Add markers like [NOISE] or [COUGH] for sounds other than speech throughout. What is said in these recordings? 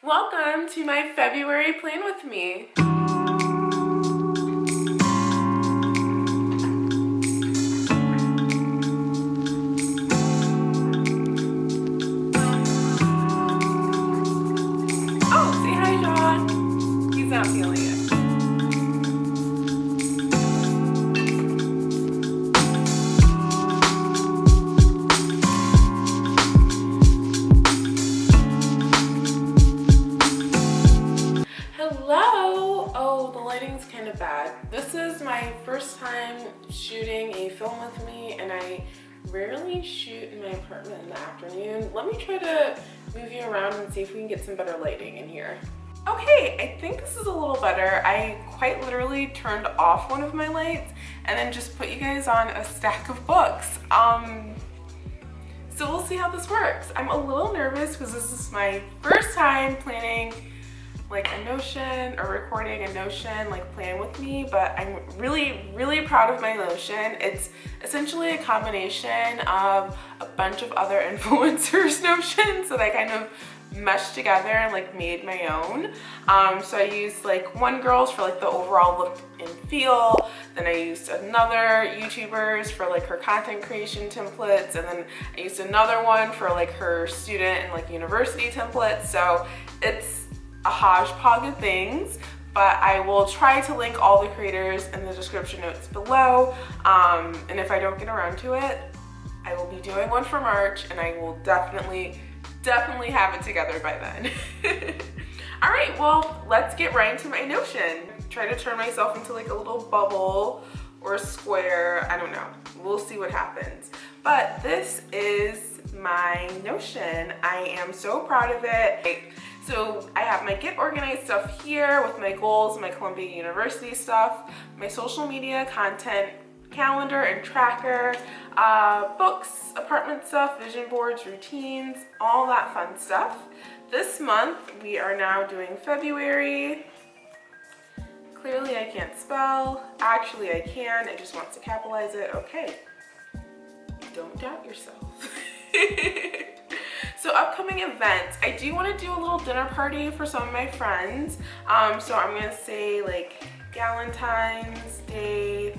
Welcome to my February plan with me. Shoot in my apartment in the afternoon. Let me try to move you around and see if we can get some better lighting in here. Okay, I think this is a little better. I quite literally turned off one of my lights and then just put you guys on a stack of books. Um, so we'll see how this works. I'm a little nervous because this is my first time planning like a Notion or recording a Notion like plan with me, but I'm really, really proud of my Notion. It's essentially a combination of a bunch of other [LAUGHS] influencers [LAUGHS] Notions that I kind of meshed together and like made my own. Um, so I used like one girl's for like the overall look and feel. Then I used another YouTuber's for like her content creation templates. And then I used another one for like her student and like university templates. So it's a hodgepodge of things but I will try to link all the creators in the description notes below. Um, and if I don't get around to it, I will be doing one for March and I will definitely, definitely have it together by then. [LAUGHS] all right, well, let's get right into my Notion. Try to turn myself into like a little bubble or square, I don't know. We'll see what happens. But this is my Notion. I am so proud of it. So I have my get organized stuff here with my goals, my Columbia University stuff, my social media content calendar and tracker, uh, books, apartment stuff, vision boards, routines, all that fun stuff. This month we are now doing February. Clearly I can't spell. Actually I can, it just wants to capitalize it. Okay, don't doubt yourself. [LAUGHS] So upcoming events, I do want to do a little dinner party for some of my friends. Um, so I'm going to say like Galentine's Day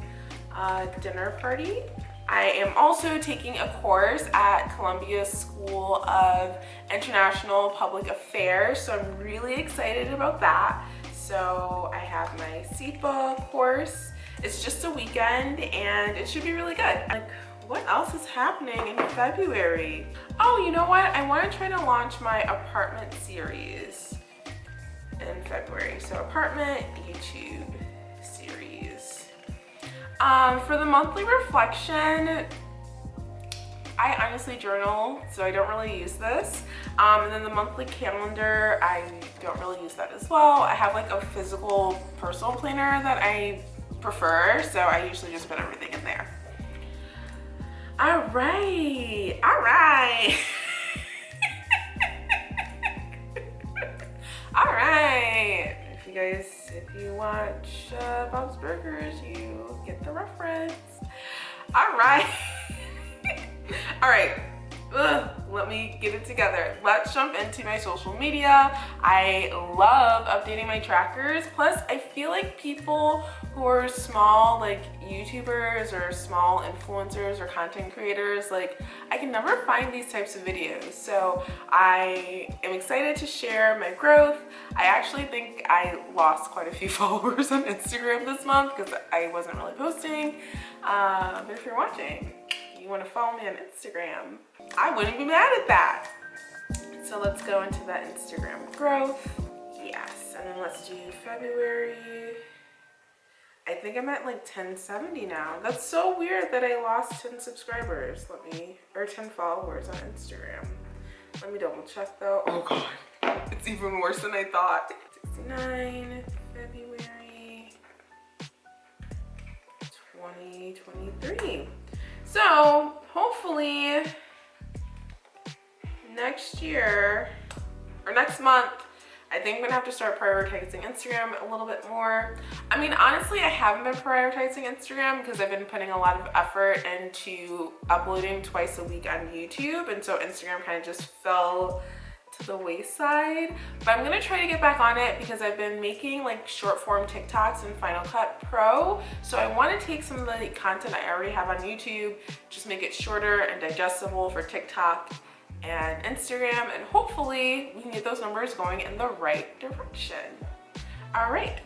uh, dinner party. I am also taking a course at Columbia School of International Public Affairs, so I'm really excited about that. So I have my SIPA course. It's just a weekend and it should be really good. Like, what else is happening in February? Oh, you know what? I want to try to launch my apartment series in February. So apartment YouTube series. Um, for the monthly reflection, I honestly journal, so I don't really use this. Um, and then the monthly calendar, I don't really use that as well. I have like a physical personal planner that I prefer, so I usually just put everything in there. All right, all right. [LAUGHS] all right. If you guys, if you watch uh, Bob's Burgers, you get the reference. All right. [LAUGHS] all right. Ugh, let me get it together. Let's jump into my social media. I love updating my trackers. Plus, I feel like people who are small, like YouTubers or small influencers or content creators, like I can never find these types of videos. So I am excited to share my growth. I actually think I lost quite a few [LAUGHS] followers on Instagram this month because I wasn't really posting. Uh, but if you're watching, want to follow me on Instagram, I wouldn't be mad at that. So let's go into that Instagram growth. Yes, and then let's do February. I think I'm at like 1070 now. That's so weird that I lost 10 subscribers. Let me, or 10 followers on Instagram. Let me double check though. Oh God, it's even worse than I thought. 69, February 2023. So hopefully next year or next month, I think I'm gonna have to start prioritizing Instagram a little bit more. I mean, honestly, I haven't been prioritizing Instagram because I've been putting a lot of effort into uploading twice a week on YouTube. And so Instagram kind of just fell to the wayside but i'm gonna try to get back on it because i've been making like short form tiktoks in final cut pro. So i want to take some of the content i already have on youtube just make it shorter and digestible for tiktok and instagram and hopefully we can get those numbers going in the right direction. All right.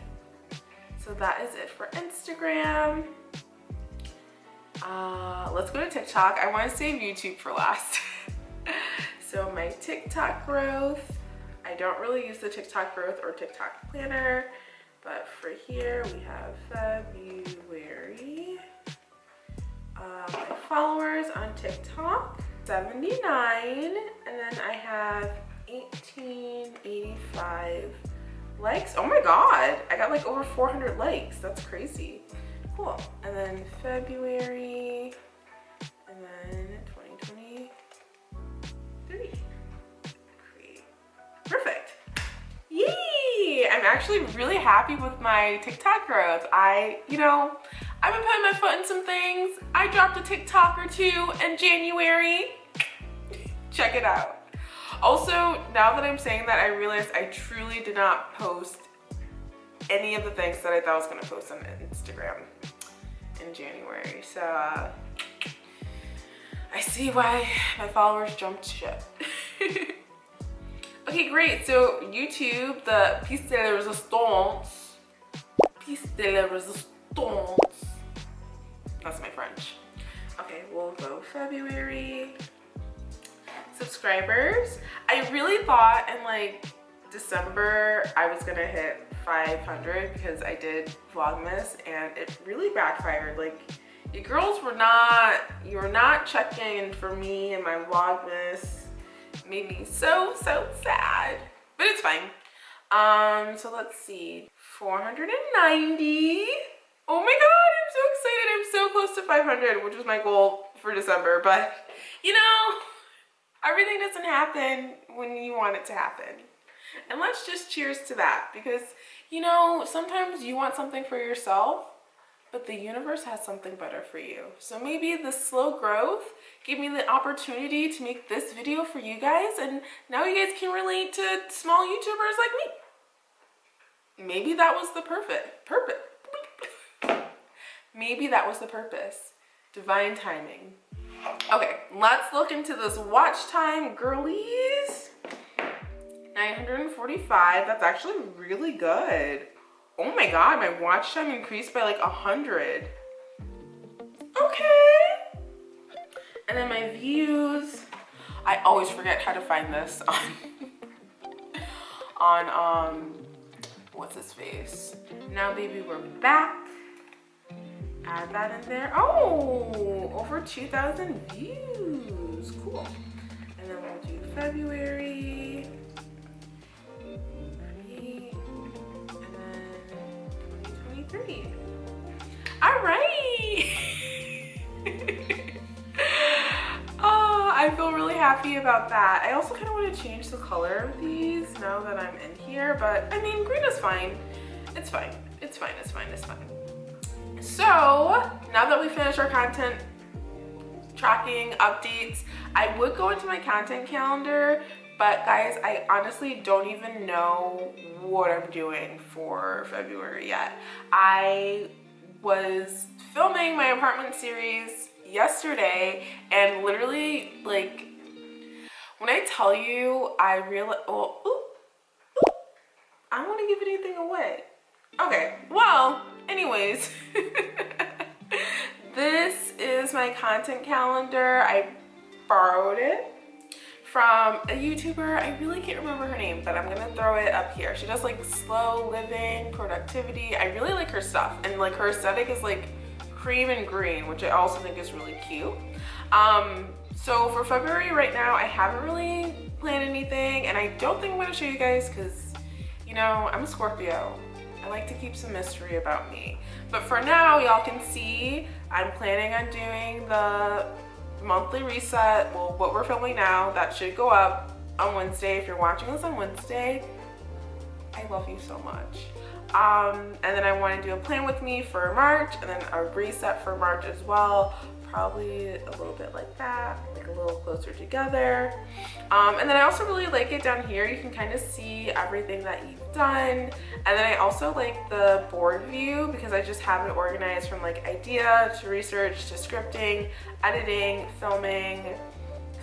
So that is it for instagram. Uh, let's go to tiktok. I want to save youtube for last [LAUGHS] So my TikTok growth, I don't really use the TikTok growth or TikTok planner, but for here we have February. Uh, my followers on TikTok, 79, and then I have 1885 likes. Oh my God, I got like over 400 likes. That's crazy. Cool. And then February, and then I'm actually really happy with my TikTok growth. I, you know, I've been putting my foot in some things. I dropped a TikTok or two in January. Check it out. Also, now that I'm saying that, I realized I truly did not post any of the things that I thought I was gonna post on Instagram in January. So, uh, I see why my followers jumped ship. [LAUGHS] Okay, great. So YouTube, the piece de la resistance, piece de la resistance. That's my French. Okay, we'll go February. Subscribers. I really thought in like December I was gonna hit 500 because I did Vlogmas and it really backfired. Like you girls were not, you were not checking for me and my Vlogmas made me so, so sad. But it's fine. Um, so let's see. 490. Oh my god, I'm so excited. I'm so close to 500, which was my goal for December. But, you know, everything doesn't happen when you want it to happen. And let's just cheers to that because, you know, sometimes you want something for yourself but the universe has something better for you. So maybe the slow growth gave me the opportunity to make this video for you guys and now you guys can relate to small YouTubers like me. Maybe that was the perfect, purpose. maybe that was the purpose. Divine timing. Okay, let's look into this watch time, girlies. 945, that's actually really good. Oh my god, my watch time increased by like a hundred. Okay. And then my views. I always forget how to find this [LAUGHS] on on um what's his face. Now baby we're back. Add that in there. Oh, over 2,000 views. Cool. And then we'll do February. Pretty. All right. [LAUGHS] oh, I feel really happy about that. I also kind of want to change the color of these now that I'm in here, but I mean, green is fine. It's fine. It's fine. It's fine. It's fine. So now that we finished our content tracking updates, I would go into my content calendar but guys, I honestly don't even know what I'm doing for February yet. I was filming my apartment series yesterday and literally like when I tell you I realize well oh, ooh, ooh, I don't want to give anything away. Okay well anyways [LAUGHS] this is my content calendar. I borrowed it from a YouTuber. I really can't remember her name, but I'm gonna throw it up here. She does like slow living, productivity. I really like her stuff. And like her aesthetic is like cream and green, which I also think is really cute. Um, so for February right now, I haven't really planned anything and I don't think I'm gonna show you guys because, you know, I'm a Scorpio. I like to keep some mystery about me. But for now, y'all can see I'm planning on doing the monthly reset, well, what we're filming now, that should go up on Wednesday. If you're watching this on Wednesday, I love you so much. Um, and then I want to do a plan with me for March and then a reset for March as well. probably a little bit like that, like a little closer together. Um, and then I also really like it down here. You can kind of see everything that you've done. And then I also like the board view because I just have it organized from like idea to research to scripting, editing, filming,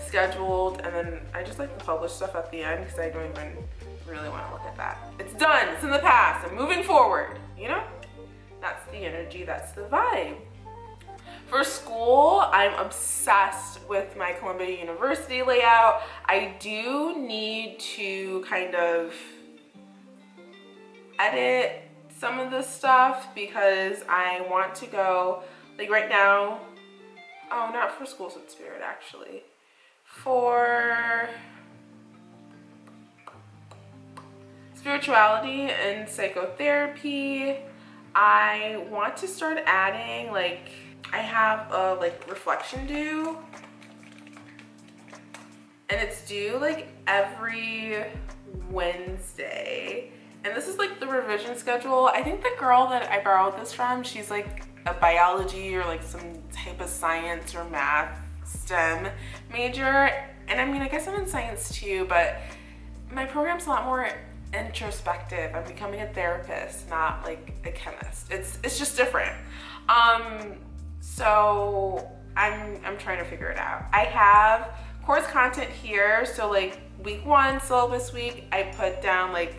scheduled, and then I just like the published stuff at the end because I don't even really want to look at that. It's done, it's in the past, I'm moving forward, you know? That's the energy, that's the vibe. For school, I'm obsessed with my Columbia University layout. I do need to kind of edit some of this stuff because I want to go, like right now, oh, not for Schools with Spirit actually. For spirituality and psychotherapy, I want to start adding like I have a like reflection due. And it's due like every Wednesday. And this is like the revision schedule. I think the girl that I borrowed this from she's like a biology or like some type of science or math STEM major. And I mean I guess I'm in science too but my program's a lot more introspective. I'm becoming a therapist not like a chemist. It's it's just different. Um so I'm, I'm trying to figure it out. I have course content here. So like week one, syllabus week, I put down like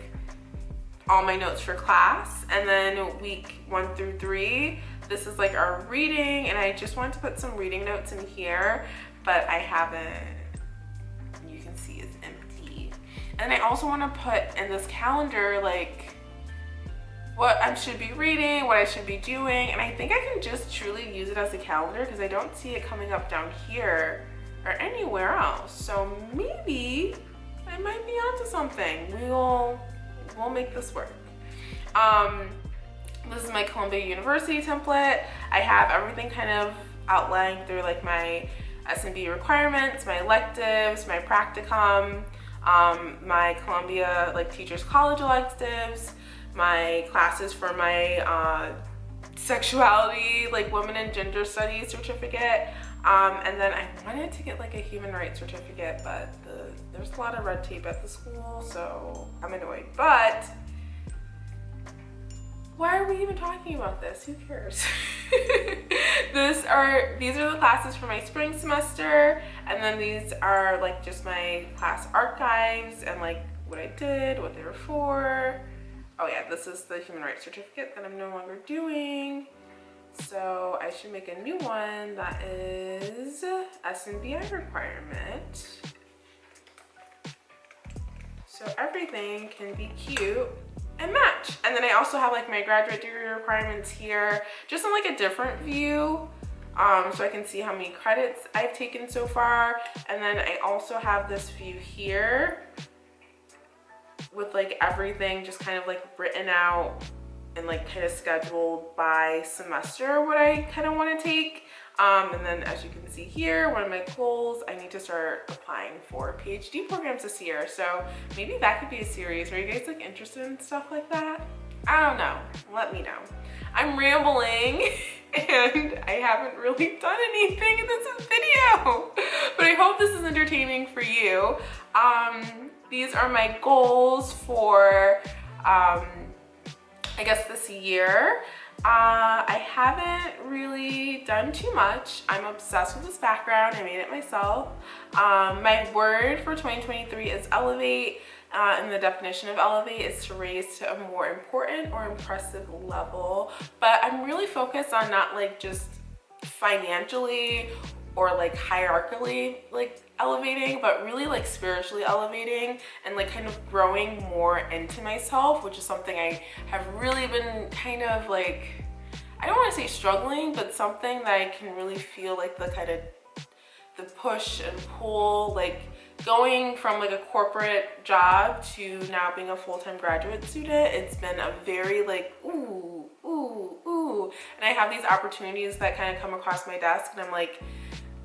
all my notes for class. And then week one through three, this is like our reading. And I just wanted to put some reading notes in here, but I haven't, you can see it's empty. And I also want to put in this calendar like what I should be reading, what I should be doing, and I think I can just truly use it as a calendar because I don't see it coming up down here or anywhere else. So maybe I might be onto something. We'll, we'll make this work. Um, this is my Columbia University template. I have everything kind of outlined through like my SMB requirements, my electives, my practicum, um, my Columbia like Teachers College electives, my classes for my uh, sexuality, like women and gender studies certificate. Um, and then I wanted to get like a human rights certificate, but the, there's a lot of red tape at the school, so I'm annoyed. But why are we even talking about this? Who cares? [LAUGHS] this are these are the classes for my spring semester, and then these are like just my class archives and like what I did, what they were for oh yeah, this is the human rights certificate that I'm no longer doing. So I should make a new one that is SNBI requirement. So everything can be cute and match. And then I also have like my graduate degree requirements here, just in like a different view. Um, so I can see how many credits I've taken so far. And then I also have this view here with like everything just kind of like written out and like kind of scheduled by semester what I kind of want to take. Um, and then as you can see here, one of my goals, I need to start applying for PhD programs this year. So maybe that could be a series. Are you guys like interested in stuff like that? I don't know. Let me know. I'm rambling [LAUGHS] and I haven't really done anything in this video, [LAUGHS] but I hope this is entertaining for you. Um, these are my goals for, um, I guess this year. Uh, I haven't really done too much. I'm obsessed with this background. I made it myself. Um, my word for 2023 is elevate. Uh, and the definition of elevate is to raise to a more important or impressive level. But I'm really focused on not like just financially or like hierarchically like elevating but really like spiritually elevating and like kind of growing more into myself which is something I have really been kind of like I don't want to say struggling but something that I can really feel like the kind of the push and pull like going from like a corporate job to now being a full-time graduate student it's been a very like ooh ooh ooh. And I have these opportunities that kind of come across my desk and I'm like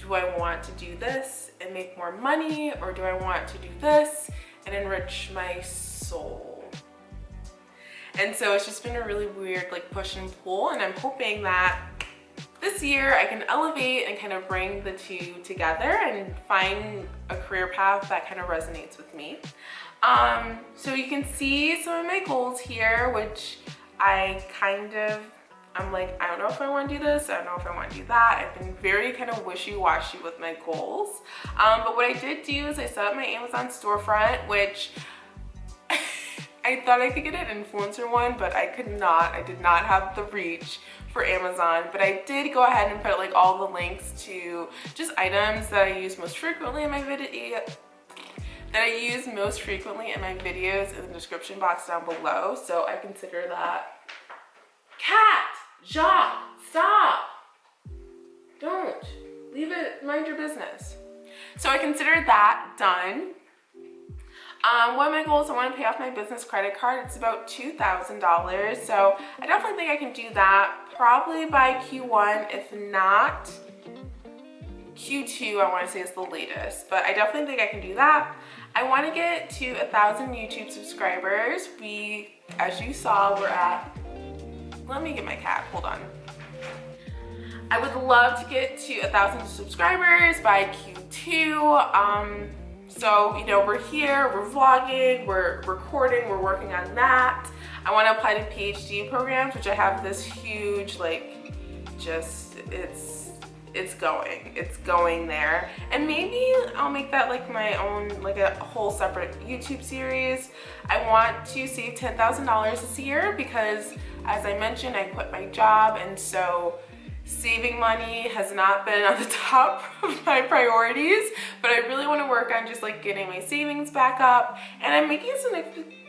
do I want to do this and make more money or do I want to do this and enrich my soul? And so it's just been a really weird like push and pull and I'm hoping that this year I can elevate and kind of bring the two together and find a career path that kind of resonates with me. Um, so you can see some of my goals here, which I kind of, I'm like, I don't know if I want to do this. I don't know if I want to do that. I've been very kind of wishy-washy with my goals. Um, but what I did do is I set up my Amazon storefront, which [LAUGHS] I thought I could get an influencer one, but I could not. I did not have the reach for Amazon, but I did go ahead and put like all the links to just items that I use most frequently in my video that I use most frequently in my videos in the description box down below. So I consider that. Cat! Jacques! Stop! Don't. Leave it, mind your business. So I consider that done. Um, one of my goals, I want to pay off my business credit card. It's about $2,000. So I definitely think I can do that probably by Q1. If not, Q2 I want to say is the latest. But I definitely think I can do that. I want to get to a thousand YouTube subscribers. We, as you saw, we're at, let me get my cat, hold on. I would love to get to a thousand subscribers by Q2. Um, so, you know, we're here, we're vlogging, we're recording, we're working on that. I want to apply to PhD programs, which I have this huge, like, just, it's it's going it's going there and maybe I'll make that like my own like a whole separate YouTube series I want to save $10,000 this year because as I mentioned I quit my job and so saving money has not been on the [LAUGHS] top of my priorities but I really want to work on just like getting my savings back up and I'm making some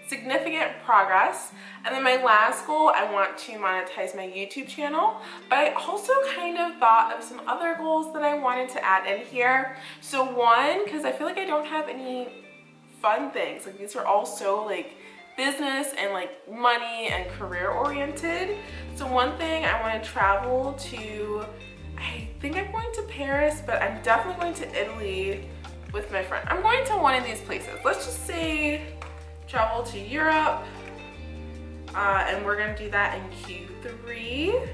significant progress. And then my last goal, I want to monetize my YouTube channel, but I also kind of thought of some other goals that I wanted to add in here. So one, because I feel like I don't have any fun things, like these are all so like business and like money and career oriented. So one thing I want to travel to, I think I'm going to Paris, but I'm definitely going to Italy with my friend. I'm going to one of these places. Let's just say travel to Europe. Uh, and we're gonna do that in Q3.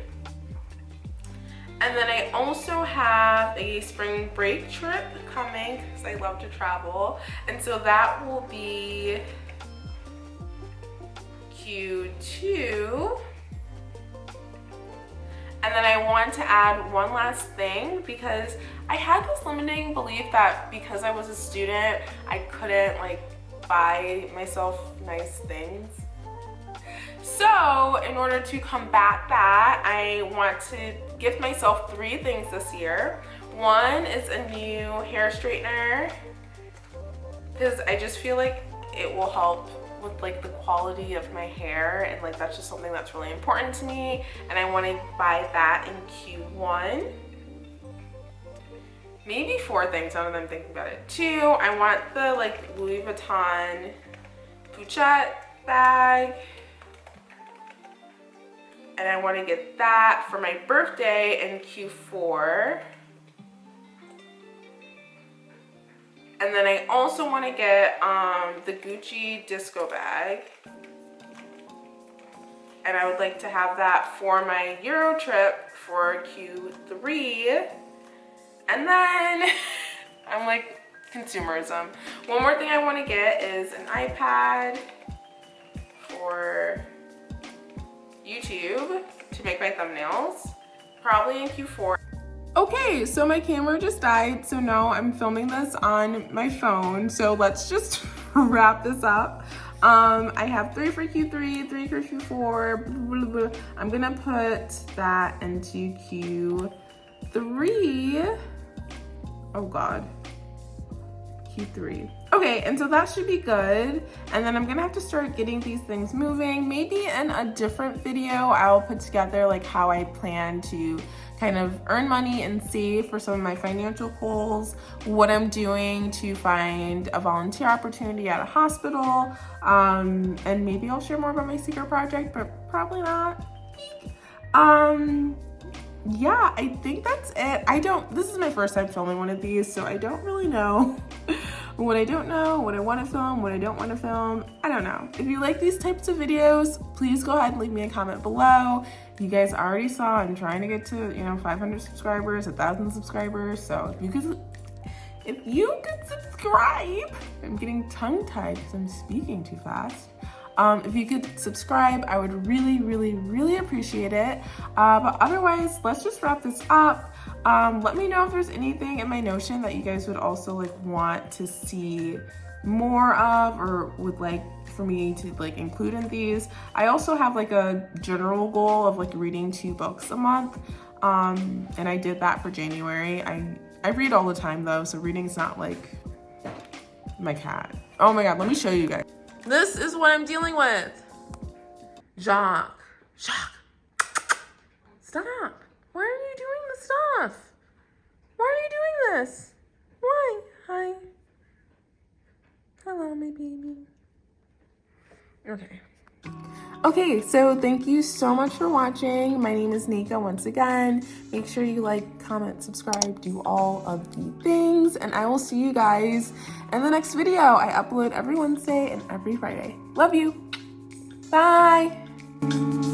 And then I also have a spring break trip coming because I love to travel. And so that will be Q2. And then I want to add one last thing because I had this limiting belief that because I was a student, I couldn't like buy myself nice things. So in order to combat that, I want to gift myself three things this year. One is a new hair straightener because I just feel like it will help with like the quality of my hair and like that's just something that's really important to me and I want to buy that in Q1 maybe four things now that I'm thinking about it. Two, I want the like Louis Vuitton Pochette bag. And I want to get that for my birthday in Q4. And then I also want to get um, the Gucci disco bag. And I would like to have that for my Euro trip for Q3. And then [LAUGHS] I'm like consumerism. One more thing I want to get is an iPad for YouTube to make my thumbnails, probably in Q4. Okay, so my camera just died, so now I'm filming this on my phone. So let's just [LAUGHS] wrap this up. Um, I have three for Q3, three for Q4. Blah, blah, blah. I'm gonna put that into Q3 oh God, Q3. Okay, and so that should be good. And then I'm gonna have to start getting these things moving. Maybe in a different video, I'll put together like how I plan to kind of earn money and save for some of my financial goals, what I'm doing to find a volunteer opportunity at a hospital, um, and maybe I'll share more about my secret project, but probably not. Um, yeah, I think that's it. I don't, this is my first time filming one of these, so I don't really know [LAUGHS] what I don't know, what I want to film, what I don't want to film. I don't know. If you like these types of videos, please go ahead and leave me a comment below. You guys already saw I'm trying to get to, you know, 500 subscribers, 1,000 subscribers. So if you could, if you could subscribe, I'm getting tongue-tied because I'm speaking too fast. Um, if you could subscribe, I would really, really, really appreciate it. Uh, but otherwise, let's just wrap this up. Um, let me know if there's anything in my Notion that you guys would also like want to see more of or would like for me to like include in these. I also have like a general goal of like reading two books a month. Um, and I did that for January. I, I read all the time though, so reading's not like my cat. Oh my God, let me show you guys. This is what I'm dealing with. Jacques. Jacques. Stop. Why are you doing stuff? Why are you doing this? Why? Hi. Hello, my baby. Okay. Okay, so thank you so much for watching. My name is Nika once again. Make sure you like, comment, subscribe, do all of the things, and I will see you guys in the next video. I upload every Wednesday and every Friday. Love you. Bye.